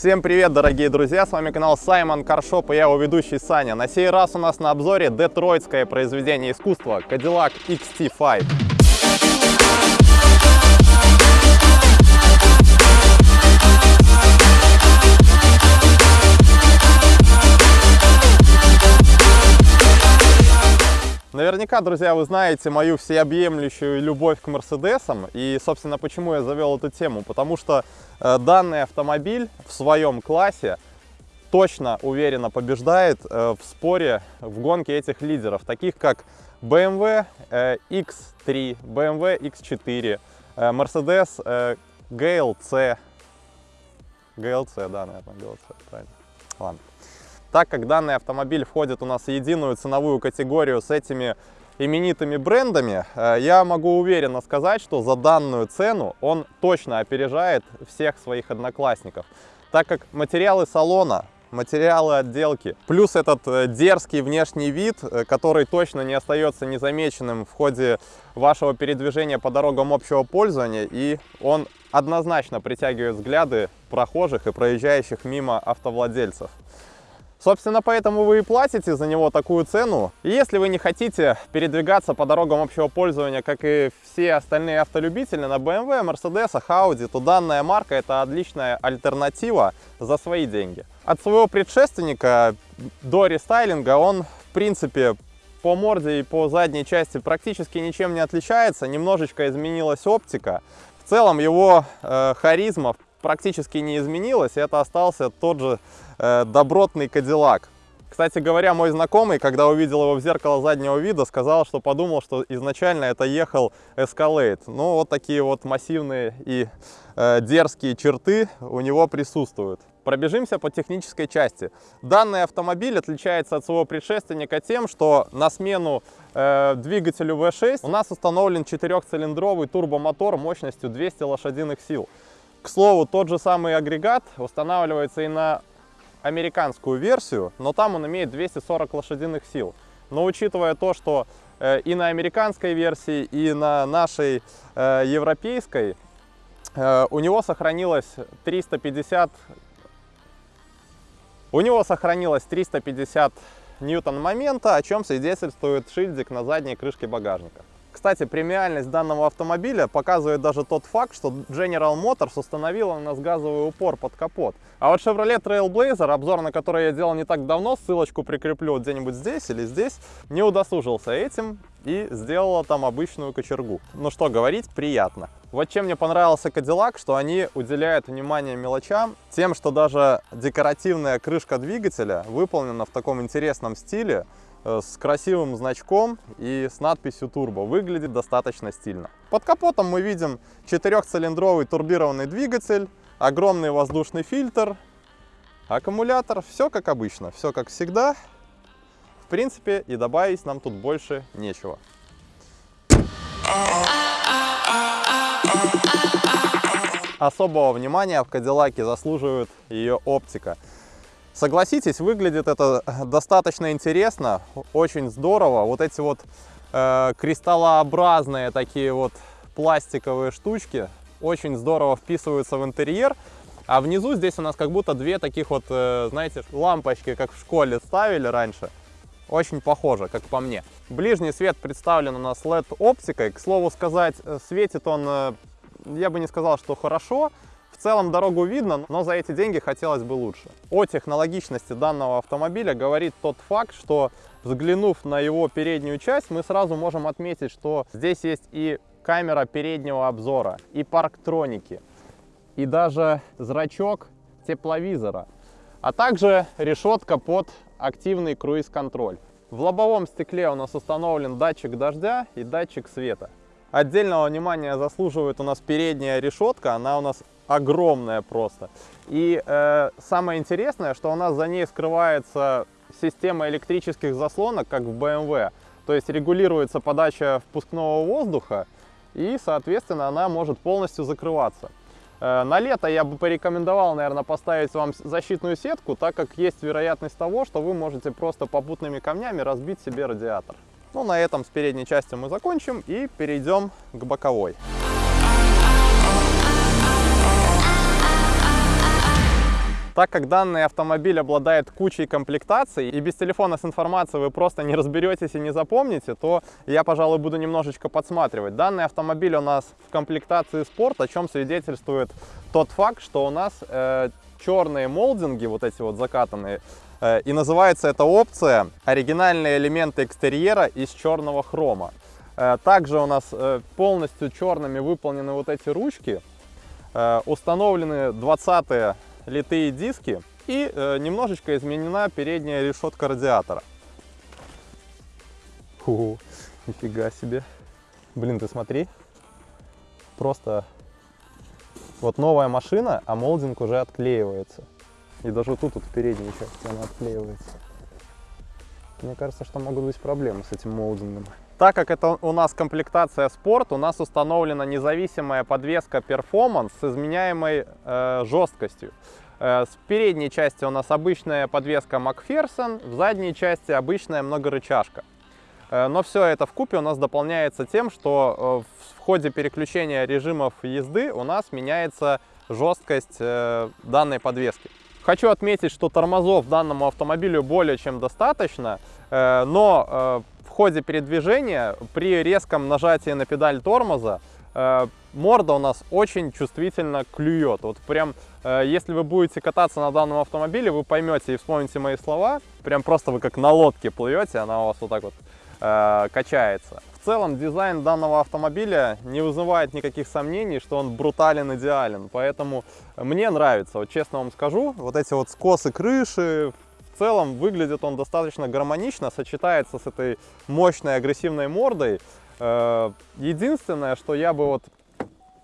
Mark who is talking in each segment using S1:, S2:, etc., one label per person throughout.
S1: Всем привет, дорогие друзья! С вами канал Саймон Каршоп и я его ведущий Саня. На сей раз у нас на обзоре детройтское произведение искусства Cadillac XT5. Наверняка, друзья, вы знаете мою всеобъемлющую любовь к Мерседесам. И, собственно, почему я завел эту тему? Потому что э, данный автомобиль в своем классе точно уверенно побеждает э, в споре в гонке этих лидеров, таких как BMW э, X3, BMW X4, э, Mercedes э, GLC. GLC, да, наверное, GLC, правильно. Ладно так как данный автомобиль входит у нас в единую ценовую категорию с этими именитыми брендами, э, я могу уверенно сказать, что за данную цену он точно опережает всех своих одноклассников, так как материалы салона, материалы отделки, плюс этот э, дерзкий внешний вид, э, который точно не остается незамеченным в ходе вашего передвижения по дорогам общего пользования, и он однозначно притягивает взгляды прохожих и проезжающих мимо автовладельцев. Собственно, поэтому вы и платите за него такую цену. И если вы не хотите передвигаться по дорогам общего пользования, как и все остальные автолюбители на BMW, Mercedes, Audi, то данная марка это отличная альтернатива за свои деньги. От своего предшественника до рестайлинга он, в принципе, по морде и по задней части практически ничем не отличается. Немножечко изменилась оптика. В целом его э, харизма практически не изменилась. И это остался тот же Э, добротный Кадиллак. Кстати говоря, мой знакомый, когда увидел его в зеркало заднего вида, сказал, что подумал, что изначально это ехал Escalade. Ну, вот такие вот массивные и э, дерзкие черты у него присутствуют. Пробежимся по технической части. Данный автомобиль отличается от своего предшественника тем, что на смену э, двигателю V6 у нас установлен четырехцилиндровый турбомотор мощностью 200 лошадиных сил. К слову, тот же самый агрегат устанавливается и на американскую версию, но там он имеет 240 лошадиных сил. Но учитывая то, что э, и на американской версии, и на нашей э, европейской э, у него сохранилось 350 у него сохранилось 350 ньютон момента, о чем свидетельствует шильдик на задней крышке багажника. Кстати, премиальность данного автомобиля показывает даже тот факт, что General Motors установила у нас газовый упор под капот. А вот Chevrolet Trailblazer, обзор на который я делал не так давно, ссылочку прикреплю где-нибудь здесь или здесь, не удосужился этим и сделала там обычную кочергу. Ну что говорить, приятно. Вот чем мне понравился Cadillac, что они уделяют внимание мелочам, тем, что даже декоративная крышка двигателя выполнена в таком интересном стиле, с красивым значком и с надписью турбо. Выглядит достаточно стильно. Под капотом мы видим четырехцилиндровый турбированный двигатель, огромный воздушный фильтр, аккумулятор. Все как обычно, все как всегда. В принципе, и добавить нам тут больше нечего. Особого внимания в Кадиллаке заслуживает ее оптика. Согласитесь, выглядит это достаточно интересно, очень здорово. Вот эти вот э, кристаллообразные такие вот пластиковые штучки очень здорово вписываются в интерьер. А внизу здесь у нас как будто две таких вот, э, знаете, лампочки, как в школе ставили раньше. Очень похоже, как по мне. Ближний свет представлен у нас LED-оптикой. К слову сказать, э, светит он, э, я бы не сказал, что хорошо, целом дорогу видно, но за эти деньги хотелось бы лучше. О технологичности данного автомобиля говорит тот факт, что взглянув на его переднюю часть, мы сразу можем отметить, что здесь есть и камера переднего обзора, и парктроники, и даже зрачок тепловизора, а также решетка под активный круиз-контроль. В лобовом стекле у нас установлен датчик дождя и датчик света. Отдельного внимания заслуживает у нас передняя решетка, она у нас огромная просто. И э, самое интересное, что у нас за ней скрывается система электрических заслонок, как в BMW. То есть регулируется подача впускного воздуха, и, соответственно, она может полностью закрываться. Э, на лето я бы порекомендовал, наверное, поставить вам защитную сетку, так как есть вероятность того, что вы можете просто попутными камнями разбить себе радиатор. Ну, на этом с передней частью мы закончим и перейдем к боковой. Так как данный автомобиль обладает кучей комплектаций, и без телефона с информацией вы просто не разберетесь и не запомните, то я, пожалуй, буду немножечко подсматривать. Данный автомобиль у нас в комплектации спорт, о чем свидетельствует тот факт, что у нас э, черные молдинги, вот эти вот закатанные, э, и называется эта опция «Оригинальные элементы экстерьера из черного хрома». Э, также у нас э, полностью черными выполнены вот эти ручки, э, установлены 20 литые диски и э, немножечко изменена передняя решетка радиатора. Фу, нифига себе. Блин, ты смотри. Просто вот новая машина, а молдинг уже отклеивается. И даже тут, вот в передней части она отклеивается. Мне кажется, что могут быть проблемы с этим молдингом. Так как это у нас комплектация спорт, у нас установлена независимая подвеска Performance с изменяемой э, жесткостью. Э, с передней части у нас обычная подвеска McPherson, в задней части обычная многорычажка. Э, но все это в купе у нас дополняется тем, что э, в ходе переключения режимов езды у нас меняется жесткость э, данной подвески. Хочу отметить, что тормозов данному автомобилю более чем достаточно, но в ходе передвижения при резком нажатии на педаль тормоза морда у нас очень чувствительно клюет. Вот прям, если вы будете кататься на данном автомобиле, вы поймете и вспомните мои слова. Прям просто вы как на лодке плывете, она у вас вот так вот э, качается. В целом дизайн данного автомобиля не вызывает никаких сомнений, что он брутален, идеален. Поэтому мне нравится, вот честно вам скажу, вот эти вот скосы крыши, целом выглядит он достаточно гармонично, сочетается с этой мощной агрессивной мордой. Э, единственное, что я бы вот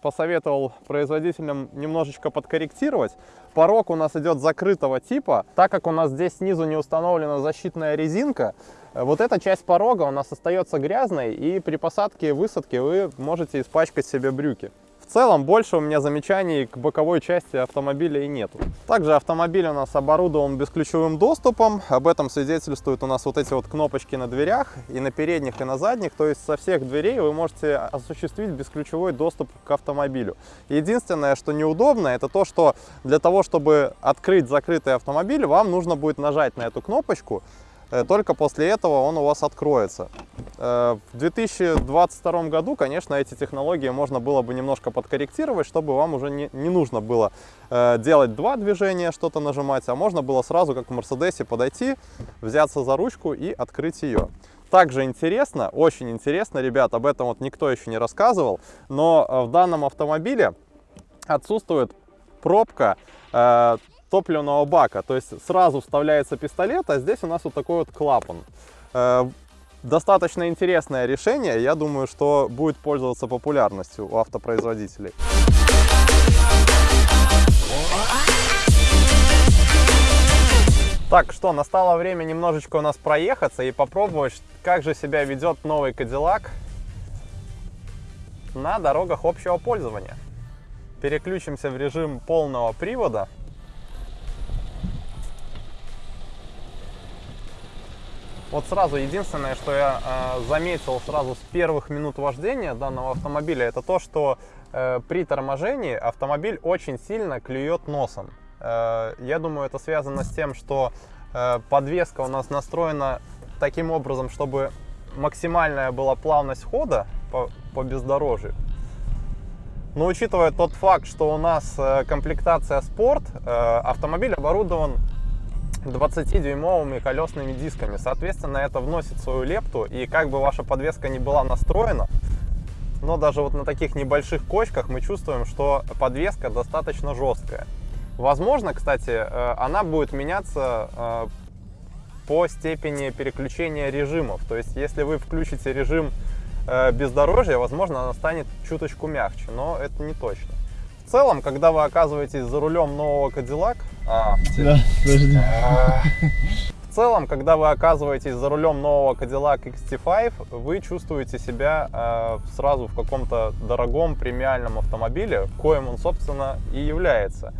S1: посоветовал производителям немножечко подкорректировать. Порог у нас идет закрытого типа, так как у нас здесь снизу не установлена защитная резинка, вот эта часть порога у нас остается грязной, и при посадке и высадке вы можете испачкать себе брюки. В целом больше у меня замечаний к боковой части автомобиля и нету. Также автомобиль у нас оборудован бесключевым доступом. Об этом свидетельствуют у нас вот эти вот кнопочки на дверях и на передних, и на задних. То есть со всех дверей вы можете осуществить бесключевой доступ к автомобилю. Единственное, что неудобно, это то, что для того, чтобы открыть закрытый автомобиль, вам нужно будет нажать на эту кнопочку. Э, только после этого он у вас откроется. Э, в 2022 году, конечно, эти технологии можно было бы немножко подкорректировать, чтобы вам уже не, не нужно было э, делать два движения, что-то нажимать, а можно было сразу, как в Мерседесе, подойти, взяться за ручку и открыть ее. Также интересно, очень интересно, ребят, об этом вот никто еще не рассказывал, но в данном автомобиле отсутствует пробка топливного бака. То есть сразу вставляется пистолет, а здесь у нас вот такой вот клапан. Э, достаточно интересное решение. Я думаю, что будет пользоваться популярностью у автопроизводителей. Так, что, настало время немножечко у нас проехаться и попробовать, как же себя ведет новый Cadillac на дорогах общего пользования. Переключимся в режим полного привода. Вот сразу единственное, что я э, заметил сразу с первых минут вождения данного автомобиля, это то, что э, при торможении автомобиль очень сильно клюет носом. Э, я думаю, это связано с тем, что э, подвеска у нас настроена таким образом, чтобы максимальная была плавность хода по, по бездорожью. Но учитывая тот факт, что у нас э, комплектация спорт, э, автомобиль оборудован 20-дюймовыми колесными дисками. Соответственно, это вносит свою лепту, и как бы ваша подвеска не была настроена, но даже вот на таких небольших кочках мы чувствуем, что подвеска достаточно жесткая. Возможно, кстати, э, она будет меняться э, по степени переключения режимов. То есть, если вы включите режим э, бездорожья, возможно, она станет чуточку мягче, но это не точно. В целом, когда вы оказываетесь за рулем нового Cadillac... А, да, подожди. А, в целом, когда вы оказываетесь за рулем нового Cadillac XT5, вы чувствуете себя э, сразу в каком-то дорогом премиальном автомобиле, коим он, собственно, и является.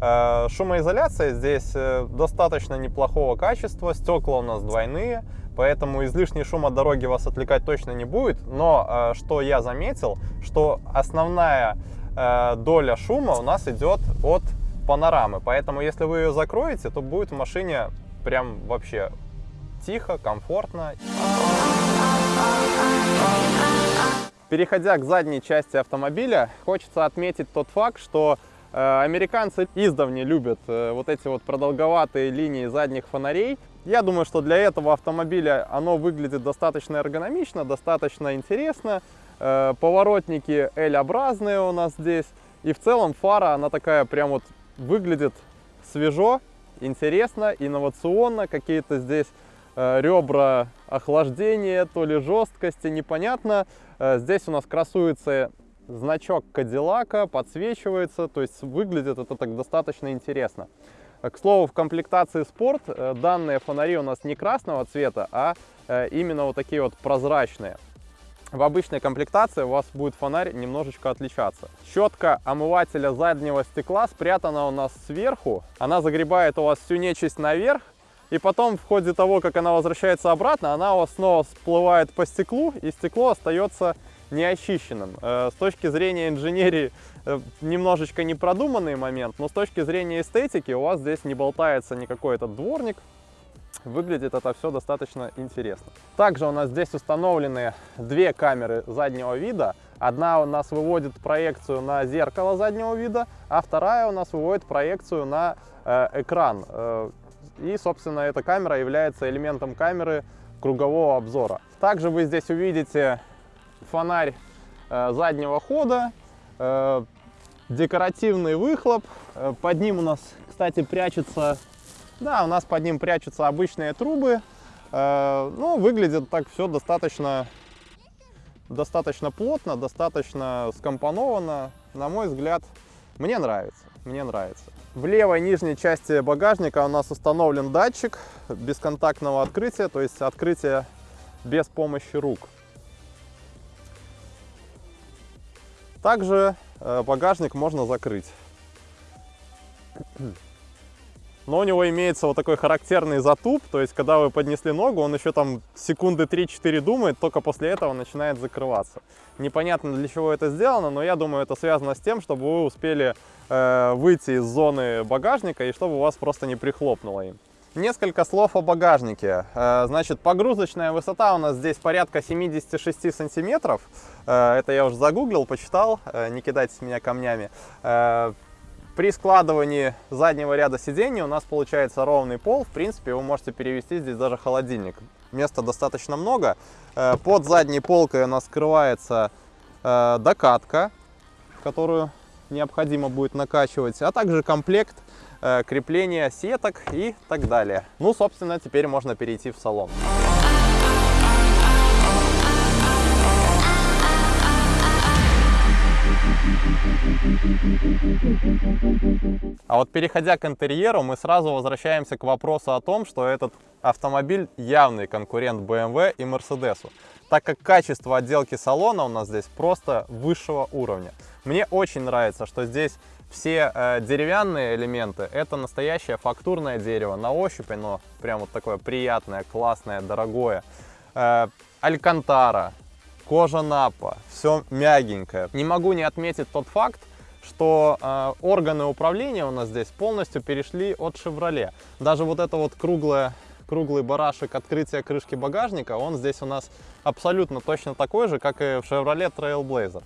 S1: Э, шумоизоляция здесь э, достаточно неплохого качества, стекла у нас двойные, поэтому излишний шум от дороги вас отвлекать точно не будет. Но э, что я заметил, что основная Э, доля шума у нас идет от панорамы. Поэтому если вы ее закроете, то будет в машине прям вообще тихо, комфортно. Переходя к задней части автомобиля, хочется отметить тот факт, что э, американцы издавна любят э, вот эти вот продолговатые линии задних фонарей. Я думаю, что для этого автомобиля оно выглядит достаточно эргономично, достаточно интересно. Э, поворотники L-образные у нас здесь. И в целом фара, она такая прям вот выглядит свежо, интересно, инновационно. Какие-то здесь э, ребра охлаждения, то ли жесткости, непонятно. Э, здесь у нас красуется значок Кадиллака, подсвечивается, то есть выглядит это так достаточно интересно. К слову, в комплектации спорт данные фонари у нас не красного цвета, а именно вот такие вот прозрачные в обычной комплектации у вас будет фонарь немножечко отличаться. Щетка омывателя заднего стекла спрятана у нас сверху. Она загребает у вас всю нечисть наверх. И потом в ходе того, как она возвращается обратно, она у вас снова всплывает по стеклу, и стекло остается неочищенным. Э, с точки зрения инженерии э, немножечко непродуманный момент, но с точки зрения эстетики у вас здесь не болтается никакой этот дворник, Выглядит это все достаточно интересно. Также у нас здесь установлены две камеры заднего вида. Одна у нас выводит проекцию на зеркало заднего вида, а вторая у нас выводит проекцию на э, экран. Э, и, собственно, эта камера является элементом камеры кругового обзора. Также вы здесь увидите фонарь э, заднего хода, э, декоративный выхлоп. Э, под ним у нас, кстати, прячется да, у нас под ним прячутся обычные трубы. Э, ну, выглядит так все достаточно, достаточно плотно, достаточно скомпоновано. На мой взгляд, мне нравится, мне нравится. В левой нижней части багажника у нас установлен датчик бесконтактного открытия, то есть открытие без помощи рук. Также э, багажник можно закрыть но у него имеется вот такой характерный затуп, то есть когда вы поднесли ногу, он еще там секунды 3-4 думает, только после этого начинает закрываться. Непонятно для чего это сделано, но я думаю это связано с тем, чтобы вы успели э, выйти из зоны багажника и чтобы у вас просто не прихлопнуло им. Несколько слов о багажнике. Э, значит, погрузочная высота у нас здесь порядка 76 сантиметров. Э, это я уже загуглил, почитал, э, не кидайтесь меня камнями. При складывании заднего ряда сидений у нас получается ровный пол. В принципе, вы можете перевести здесь даже холодильник. Места достаточно много. Э, под задней полкой у нас скрывается э, докатка, которую необходимо будет накачивать, а также комплект э, крепления сеток и так далее. Ну, собственно, теперь можно перейти в салон. А вот переходя к интерьеру, мы сразу возвращаемся к вопросу о том, что этот автомобиль явный конкурент BMW и Mercedes, так как качество отделки салона у нас здесь просто высшего уровня. Мне очень нравится, что здесь все э, деревянные элементы это настоящее фактурное дерево на ощупь оно прям вот такое приятное классное дорогое э, алькантара кожа напа все мягенькое не могу не отметить тот факт что э, органы управления у нас здесь полностью перешли от Chevrolet. Даже вот это вот круглое, круглый барашек открытия крышки багажника, он здесь у нас абсолютно точно такой же, как и в Chevrolet Trailblazer.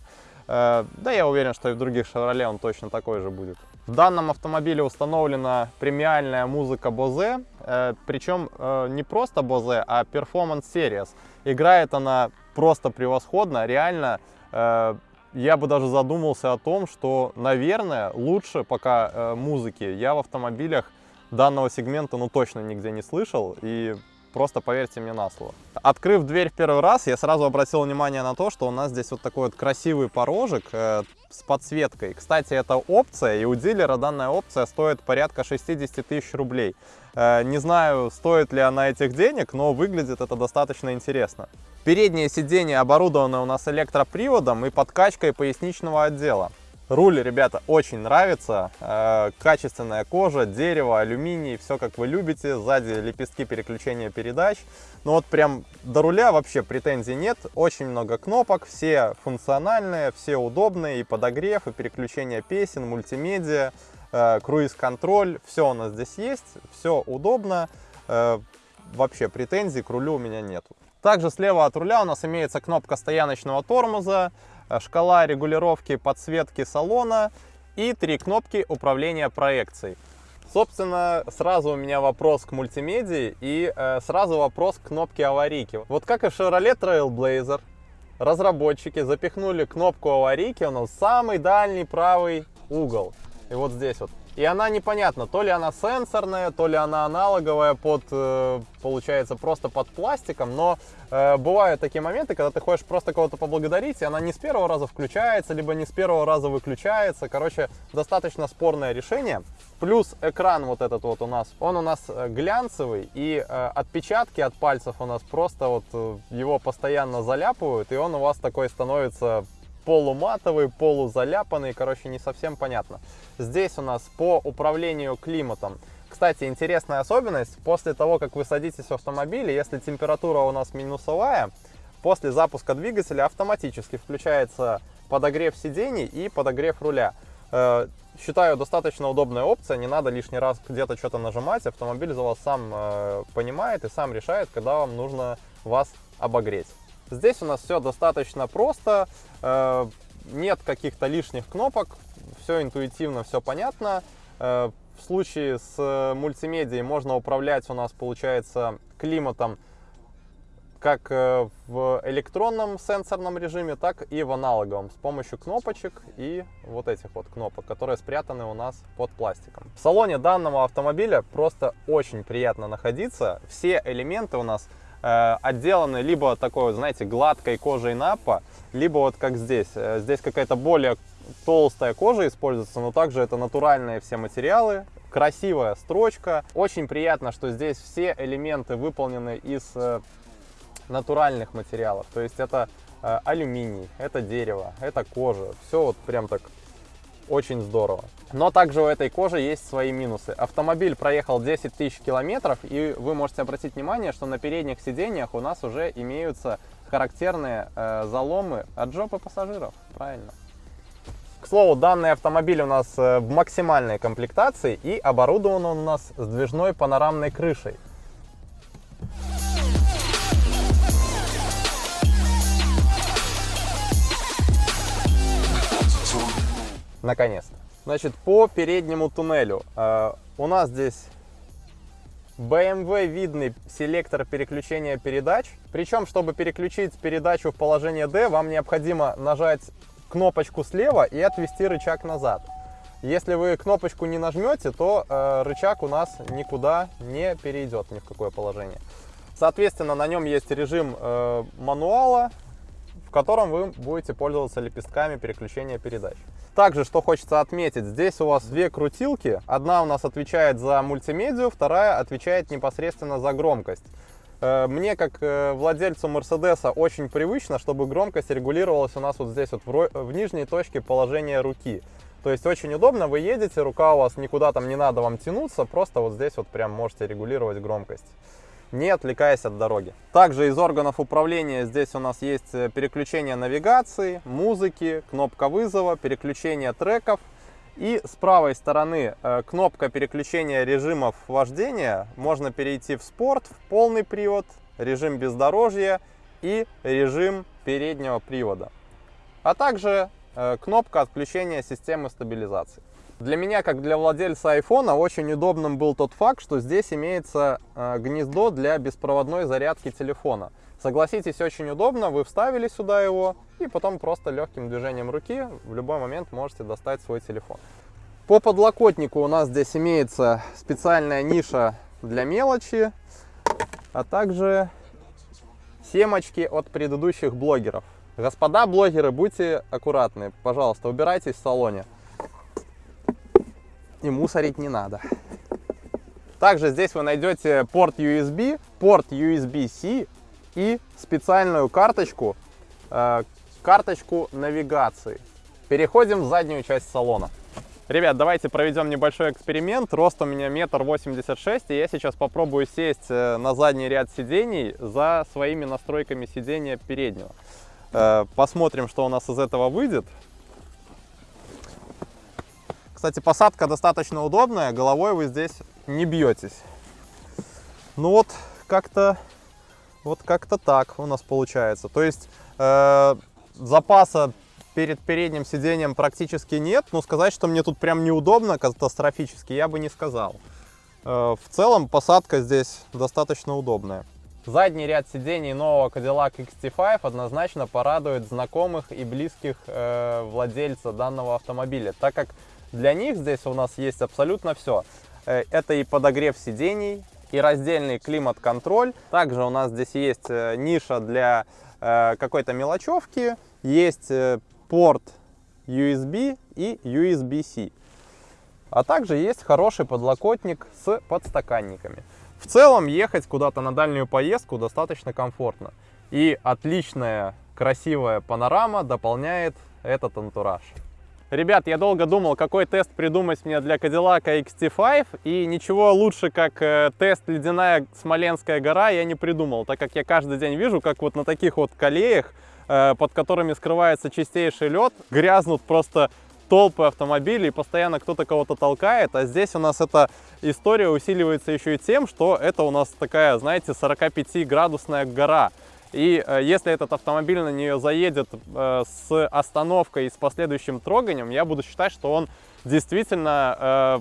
S1: Э, да, я уверен, что и в других Chevrolet он точно такой же будет. В данном автомобиле установлена премиальная музыка Bose, э, причем э, не просто Bose, а Performance Series. Играет она просто превосходно, реально э, я бы даже задумался о том, что, наверное, лучше пока э, музыки я в автомобилях данного сегмента ну точно нигде не слышал. И просто поверьте мне на слово. Открыв дверь в первый раз, я сразу обратил внимание на то, что у нас здесь вот такой вот красивый порожек э, с подсветкой. Кстати, это опция, и у дилера данная опция стоит порядка 60 тысяч рублей. Э, не знаю, стоит ли она этих денег, но выглядит это достаточно интересно. Переднее сиденье оборудовано у нас электроприводом и подкачкой поясничного отдела. Руль, ребята, очень нравится. Э, качественная кожа, дерево, алюминий, все как вы любите. Сзади лепестки переключения передач. Ну вот прям до руля вообще претензий нет. Очень много кнопок, все функциональные, все удобные. И подогрев, и переключение песен, мультимедиа. э, круиз-контроль, все у нас здесь есть, все удобно, э, вообще претензий к рулю у меня нету. Также слева от руля у нас имеется кнопка стояночного тормоза, шкала регулировки подсветки салона и три кнопки управления проекцией. Собственно, сразу у меня вопрос к мультимедии и э, сразу вопрос к кнопке аварийки. Вот как и в Chevrolet Trailblazer, разработчики запихнули кнопку аварийки у нас в самый дальний правый угол. И вот здесь вот. И она непонятна, то ли она сенсорная, то ли она аналоговая под, э, получается, просто под пластиком. Но э, бывают такие моменты, когда ты хочешь просто кого-то поблагодарить, и она не с первого раза включается, либо не с первого раза выключается. Короче, достаточно спорное решение. Плюс экран вот этот вот у нас, он у нас э, глянцевый, и э, отпечатки от пальцев у нас просто вот э, его постоянно заляпывают, и он у вас такой становится полуматовый, полузаляпанный, короче, не совсем понятно. Здесь у нас по управлению климатом. Кстати, интересная особенность, после того, как вы садитесь в автомобиль, если температура у нас минусовая, после запуска двигателя автоматически включается подогрев сидений и подогрев руля. Э, считаю, достаточно удобная опция, не надо лишний раз где-то что-то нажимать, автомобиль за вас сам э, понимает и сам решает, когда вам нужно вас обогреть. Здесь у нас все достаточно просто, э, нет каких-то лишних кнопок, все интуитивно, все понятно. Э, в случае с мультимедией можно управлять у нас, получается, климатом как э, в электронном сенсорном режиме, так и в аналоговом с помощью кнопочек и вот этих вот кнопок, которые спрятаны у нас под пластиком. В салоне данного автомобиля просто очень приятно находиться. Все элементы у нас Э, отделаны либо такой, знаете, гладкой кожей напа, либо вот как здесь. Э, здесь какая-то более толстая кожа используется, но также это натуральные все материалы. Красивая строчка. Очень приятно, что здесь все элементы выполнены из э, натуральных материалов. То есть это алюминий, это дерево, это кожа. Все вот прям так очень здорово. Но также у этой кожи есть свои минусы. Автомобиль проехал 10 тысяч километров, и вы можете обратить внимание, что на передних сиденьях у нас уже имеются характерные э, заломы от жопы пассажиров. Правильно. К слову, данный автомобиль у нас э, в максимальной комплектации и оборудован он у нас сдвижной панорамной крышей. Наконец-то. Значит, по переднему туннелю э, у нас здесь BMW видный селектор переключения передач. Причем, чтобы переключить передачу в положение D, вам необходимо нажать кнопочку слева и отвести рычаг назад. Если вы кнопочку не нажмете, то э, рычаг у нас никуда не перейдет ни в какое положение. Соответственно, на нем есть режим э, мануала, котором вы будете пользоваться лепестками переключения передач. Также, что хочется отметить, здесь у вас две крутилки. Одна у нас отвечает за мультимедию, вторая отвечает непосредственно за громкость. Э, мне, как э, владельцу Мерседеса, очень привычно, чтобы громкость регулировалась у нас вот здесь, вот в нижней точке положения руки. То есть очень удобно, вы едете, рука у вас никуда там не надо вам тянуться, просто вот здесь вот прям можете регулировать громкость не отвлекаясь от дороги. Также из органов управления здесь у нас есть э, переключение навигации, музыки, кнопка вызова, переключение треков. И с правой стороны э, кнопка переключения режимов вождения. Можно перейти в спорт, в полный привод, режим бездорожья и режим переднего привода. А также э, кнопка отключения системы стабилизации. Для меня, как для владельца айфона, очень удобным был тот факт, что здесь имеется э, гнездо для беспроводной зарядки телефона. Согласитесь, очень удобно, вы вставили сюда его, и потом просто легким движением руки в любой момент можете достать свой телефон. По подлокотнику у нас здесь имеется специальная ниша для мелочи, а также семочки от предыдущих блогеров. Господа блогеры, будьте аккуратны, пожалуйста, убирайтесь в салоне и мусорить не надо. Также здесь вы найдете порт USB, порт USB-C и специальную карточку, э, карточку навигации. Переходим в заднюю часть салона. Ребят, давайте проведем небольшой эксперимент. Рост у меня метр восемьдесят шесть, и я сейчас попробую сесть э, на задний ряд сидений за своими настройками сидения переднего. Э, посмотрим, что у нас из этого выйдет. Кстати, посадка достаточно удобная, головой вы здесь не бьетесь. Ну вот, как-то вот как-то так у нас получается. То есть э, запаса перед передним сиденьем практически нет, но сказать, что мне тут прям неудобно катастрофически, я бы не сказал. Э, в целом посадка здесь достаточно удобная. Задний ряд сидений нового Cadillac XT5 однозначно порадует знакомых и близких э, владельца данного автомобиля, так как для них здесь у нас есть абсолютно все. Э, это и подогрев сидений, и раздельный климат-контроль. Также у нас здесь есть э, ниша для э, какой-то мелочевки, есть порт USB и USB-C. А также есть хороший подлокотник с подстаканниками. В целом ехать куда-то на дальнюю поездку достаточно комфортно. И отличная красивая панорама дополняет этот антураж. Ребят, я долго думал, какой тест придумать мне для Cadillac XT5, и ничего лучше, как э, тест «Ледяная Смоленская гора» я не придумал, так как я каждый день вижу, как вот на таких вот колеях, э, под которыми скрывается чистейший лед, грязнут просто толпы автомобилей, постоянно кто-то кого-то толкает, а здесь у нас эта история усиливается еще и тем, что это у нас такая, знаете, 45-градусная гора. И э, если этот автомобиль на нее заедет э, с остановкой и с последующим троганием, я буду считать, что он действительно э,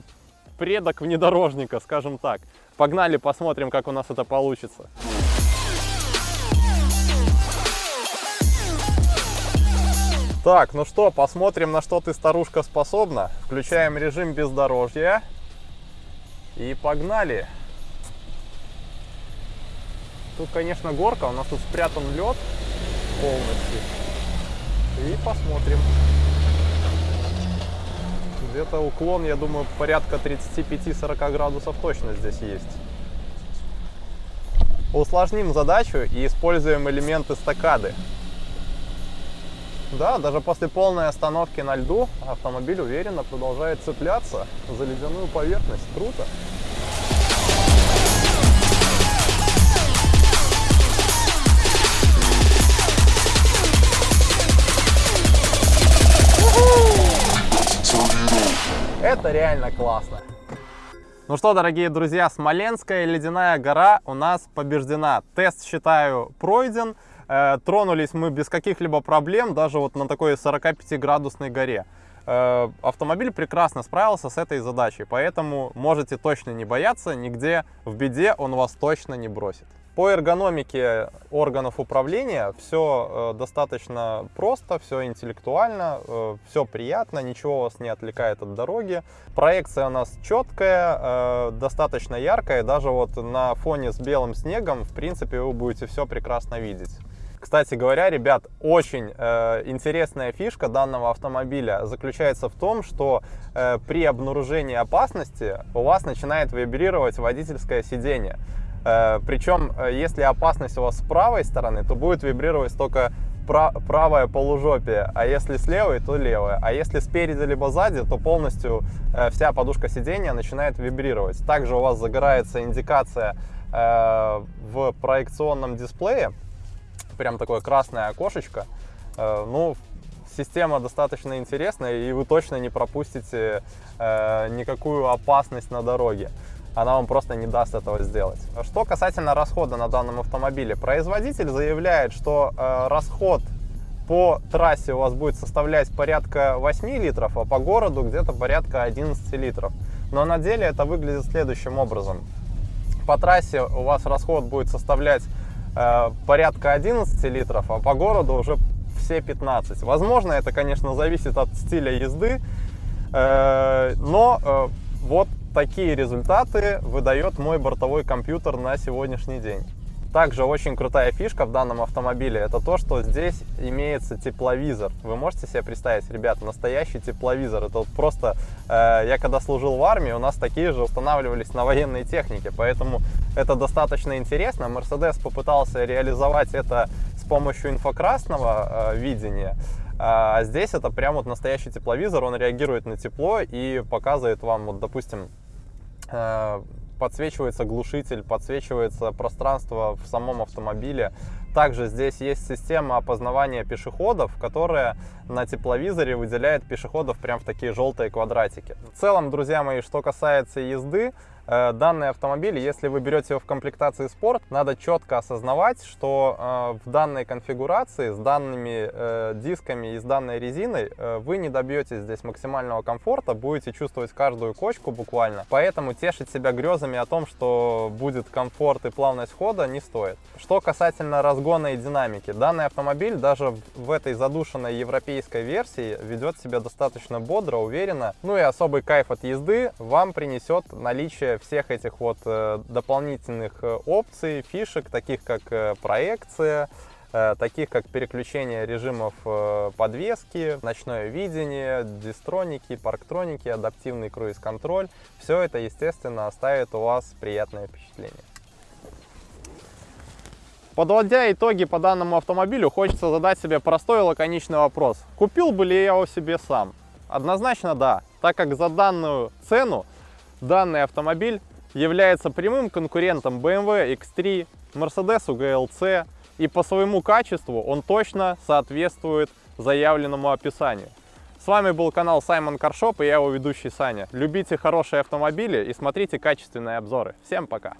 S1: предок внедорожника, скажем так. Погнали, посмотрим, как у нас это получится. Так, ну что, посмотрим, на что ты, старушка, способна. Включаем режим бездорожья. И погнали. Тут, конечно, горка, у нас тут спрятан лед полностью. И посмотрим. Где-то уклон, я думаю, порядка 35-40 градусов точно здесь есть. Усложним задачу и используем элементы стакады. Да, даже после полной остановки на льду автомобиль уверенно продолжает цепляться за ледяную поверхность. Круто! Это реально классно. Ну что, дорогие друзья, Смоленская ледяная гора у нас побеждена. Тест, считаю, пройден. Э, тронулись мы без каких-либо проблем, даже вот на такой 45-градусной горе. Э, автомобиль прекрасно справился с этой задачей, поэтому можете точно не бояться, нигде в беде он вас точно не бросит. По эргономике органов управления все э, достаточно просто, все интеллектуально, э, все приятно, ничего вас не отвлекает от дороги. Проекция у нас четкая, э, достаточно яркая, даже вот на фоне с белым снегом, в принципе, вы будете все прекрасно видеть. Кстати говоря, ребят, очень э, интересная фишка данного автомобиля заключается в том, что э, при обнаружении опасности у вас начинает вибрировать водительское сиденье. Э, причем, э, если опасность у вас с правой стороны, то будет вибрировать только правое полужопие, а если с левой, то левое. А если спереди либо сзади, то полностью э, вся подушка сидения начинает вибрировать. Также у вас загорается индикация в проекционном дисплее, прям такое красное окошечко. Ну, система достаточно интересная, и вы точно не пропустите никакую опасность на дороге. Она вам просто не даст этого сделать. Что касательно расхода на данном автомобиле. Производитель заявляет, что э, расход по трассе у вас будет составлять порядка 8 литров, а по городу где-то порядка 11 литров. Но на деле это выглядит следующим образом. По трассе у вас расход будет составлять Э, порядка 11 литров, а по городу уже все 15. Возможно, это, конечно, зависит от стиля езды, э, но э, вот такие результаты выдает мой бортовой компьютер на сегодняшний день. Также очень крутая фишка в данном автомобиле, это то, что здесь имеется тепловизор. Вы можете себе представить, ребят, настоящий тепловизор. Это вот просто, э, я когда служил в армии, у нас такие же устанавливались на военной технике, поэтому это достаточно интересно. Mercedes попытался реализовать это с помощью инфракрасного э, видения. А здесь это прям вот настоящий тепловизор, он реагирует на тепло и показывает вам, вот, допустим, э, подсвечивается глушитель, подсвечивается пространство в самом автомобиле, Также здесь есть система опознавания пешеходов, которая на тепловизоре выделяет пешеходов прям в такие желтые квадратики. В целом, друзья мои, что касается езды, Э, данный автомобиль, если вы берете его в комплектации спорт, надо четко осознавать, что э, в данной конфигурации с данными э, дисками и с данной резиной вы не добьетесь здесь максимального комфорта, будете чувствовать каждую кочку буквально. Поэтому тешить себя грезами о том, что будет комфорт и плавность хода, не стоит. Что касательно разгона и динамики, данный автомобиль даже в этой задушенной европейской версии ведет себя достаточно бодро, уверенно. Ну и особый кайф от езды вам принесет наличие всех этих вот э, дополнительных э, опций, фишек, таких как э, проекция, таких как переключение режимов подвески, ночное видение, дистроники, парктроники, адаптивный круиз-контроль. Все это, естественно, оставит у вас приятное впечатление. Подводя итоги по данному автомобилю, хочется задать себе простой и лаконичный вопрос. Купил бы ли я его себе сам? Однозначно да, так как за данную цену Данный автомобиль является прямым конкурентом BMW X3, Mercedes GLC и по своему качеству он точно соответствует заявленному описанию. С вами был канал Саймон Каршоп и я его ведущий Саня. Любите хорошие автомобили и смотрите качественные обзоры. Всем пока!